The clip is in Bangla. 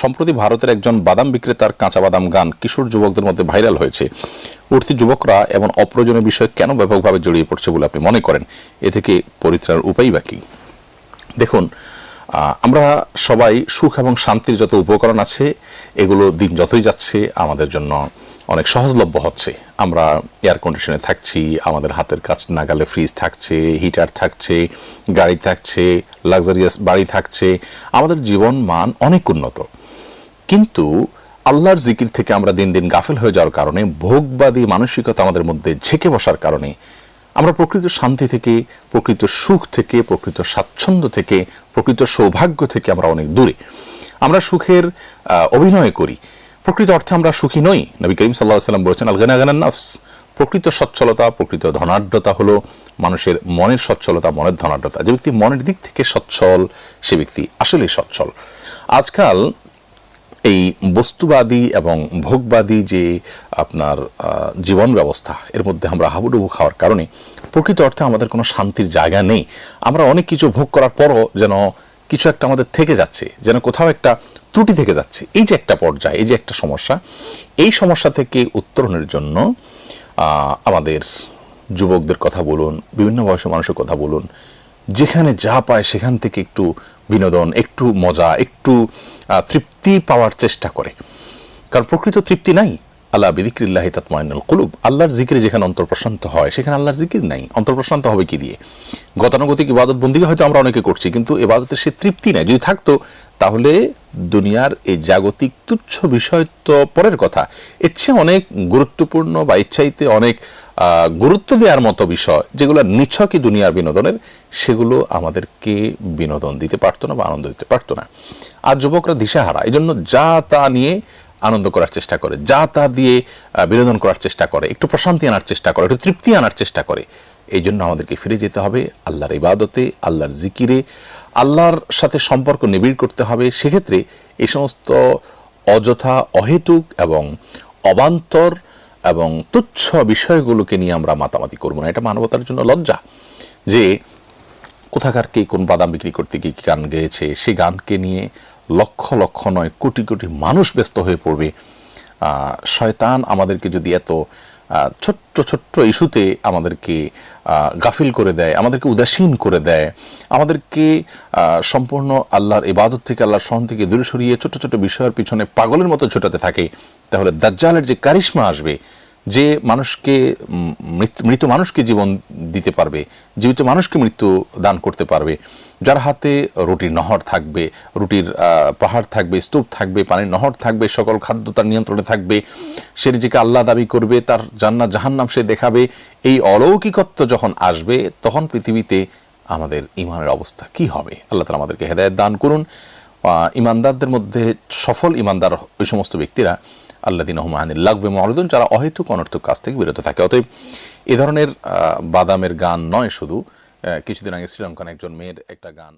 সম্প্রতি ভারতের একজন বাদাম বিক্রেতার কাঁচা বাদাম গান কিশোর যুবকদের মধ্যে ভাইরাল হয়েছে। উঠতি যুবকরা এমন অপ্রয়োজনীয় বিষয় কেন ব্যাপকভাবে জড়িয়ে পড়ছে বলে আপনি মনে করেন? এ থেকে পরিত্রাণের উপায় বা কী? দেখুন আমরা সবাই সুখ এবং শান্তির যত উপকরণ আছে, এগুলো দিন যতই যাচ্ছে আমাদের জন্য অনেক সহজলভ্য হচ্ছে। আমরা এয়ার কন্ডিশনে থাকছি, আমাদের হাতের কাছ নাগালে ফ্রিজ থাকছে হিটার থাকছে, গাড়ি থাকছে লাক্সারিয়াস বাড়ি থাকছে। আমাদের জীবন মান অনেক উন্নত। কিন্তু আল্লাহর জিকির থেকে আমরা দিন দিন গাফেল হয়ে যাওয়ার কারণে, ভোগবাদী মানসিকতা আমাদের মধ্যে ঝেঁকে বসার কারণে আমরা প্রকৃত শান্তি থেকে, প্রকৃত সুখ থেকে, প্রকৃত স্বাচ্ছন্দ্য থেকে, প্রকৃত সৌভাগ্য থেকে আমরা অনেক দূরে। আমরা সুখের অভিনয় করি। প্রকৃত অর্থে আমরা সুখী নই। নবী করিম সাল্লাহ সাল্লাম বলেছেন আল গানা নফস প্রকৃত সচ্ছলতা, প্রকৃত ধনাঢ্যতা হলো মানুষের মনের সচ্ছলতা, মনের ধনাঢ্যতা। যে ব্যক্তি মনের দিক থেকে সচ্ছল, সে ব্যক্তি আসলেই সচ্ছল। আজকাল এই বস্তুবাদী এবং ভোগবাদী যে আপনার জীবন ব্যবস্থা, এর মধ্যে আমরা হাবুডুবু খাওয়ার কারণে প্রকৃত অর্থে আমাদের কোনো শান্তির জায়গা নেই। আমরা অনেক কিছু ভোগ করার পরও যেন কিছু একটা আমাদের থেকে যাচ্ছে, যেন কোথাও একটা ত্রুটি থেকে যাচ্ছে। এই যে একটা পর্যায়ে, এই যে একটা সমস্যা, এই সমস্যা থেকে উত্তরণের জন্য আমাদের যুবকদের কথা বলুন, বিভিন্ন বয়সের মানুষের কথা বলুন যেখানে যা পায় সেখান থেকে একটু বিনোদন, একটু মজা, একটু তৃপ্তি পাওয়ার চেষ্টা করে। কারণ প্রকৃত তৃপ্তি নাই। আল্লাহ বিদিক্রিল্লাহ তাতমাইনুল কুলুব। আল্লাহর জিকিরে যেখানে অন্তর প্রশান্ত হয়, সেখানে আল্লাহর জিকির নাই। অন্তর প্রশান্ত হবে কি দিয়ে? গতানুগতিক ইবাদত বন্দিকে হয়তো আমরা অনেকে করছি, কিন্তু এবাদতের সে তৃপ্তি নাই। যদি থাকতো, তাহলে দুনিয়ার এই জাগতিক তুচ্ছ বিষয় তো পরের কথা। এর অনেক গুরুত্বপূর্ণ বা ইচ্ছাইতে অনেক গুরুত্ব দেওয়ার মতো বিষয় যেগুলো নিছকই দুনিয়ার বিনোদনের, সেগুলো আমাদেরকে বিনোদন দিতে পারতো না বা আনন্দ দিতে পারতো না। আর যুবকরা দিশাহারা এই জন্য যা তা নিয়ে আনন্দ করার চেষ্টা করে, যা তা দিয়ে বিনোদন করার চেষ্টা করে, একটু প্রশান্তি আনার চেষ্টা করে, একটু তৃপ্তি আনার চেষ্টা করে এই জন্য আমাদেরকে ফিরে যেতে হবে আল্লাহর ইবাদতে, আল্লাহর জিকিরে, আল্লাহর সাথে সম্পর্ক নিবিড় করতে হবে। সেক্ষেত্রে এই সমস্ত অযথা, অহেতুক এবং অবান্তর এবং তুচ্ছ বিষয়গুলোকে নিয়ে আমরা মাতামাতি করব না। এটা মানবতার জন্য লজ্জা যে কোথাকার কে কোন বাদাম বিক্রি করতে গিয়ে কী গান গেয়েছে সেই গানকে নিয়ে লক্ষ লক্ষ নয়, কোটি কোটি মানুষ ব্যস্ত হয়ে পড়বে। শয়তান আমাদেরকে যদি এত ছোট্ট ছোট্ট ইস্যুতে আমাদেরকে গাফিল করে দেয়, আমাদেরকে উদাসীন করে দেয়, আমাদেরকে সম্পূর্ণ আল্লাহর ইবাদত থেকে, আল্লাহর সহন থেকে দূরে সরিয়ে ছোট ছোট বিষয়ের পিছনে পাগলের মতো ছোটাতে থাকে। তাহলে দাজ্জালের যে কারিশ্মা আসবে যে মানুষকে মৃত- মানুষকে জীবন দিতে পারবে, জীবিত মানুষকে মৃত্যু দান করতে পারবে। যার হাতে রুটির নহর থাকবে, রুটির পাহাড় থাকবে, স্তূপ থাকবে, পানির নহর থাকবে, সকল খাদ্য তার নিয়ন্ত্রণে থাকবে। সে নিজেকে আল্লাহ দাবি করবে, তার জান্নাত, জাহান্নাম সে দেখাবে। এই অলৌকিকত্ব যখন আসবে, তখন পৃথিবীতে আমাদের ইমানের অবস্থা কি হবে? আল্লাহ তালা আমাদেরকে হেদায়ত দান করুন। ইমানদারদের মধ্যে সফল ইমানদার ওই সমস্ত ব্যক্তিরা আল্লাহ দিন রহমানিল লাগবে মরদুন যারা অহেতুক অনর্থক কাজ থেকে বিরত থাকে। অতএব এ ধরনের বাদামের গান নয় শুধু। কিছুদিন আগে শ্রীলঙ্কান একজন মেয়ের একটা গান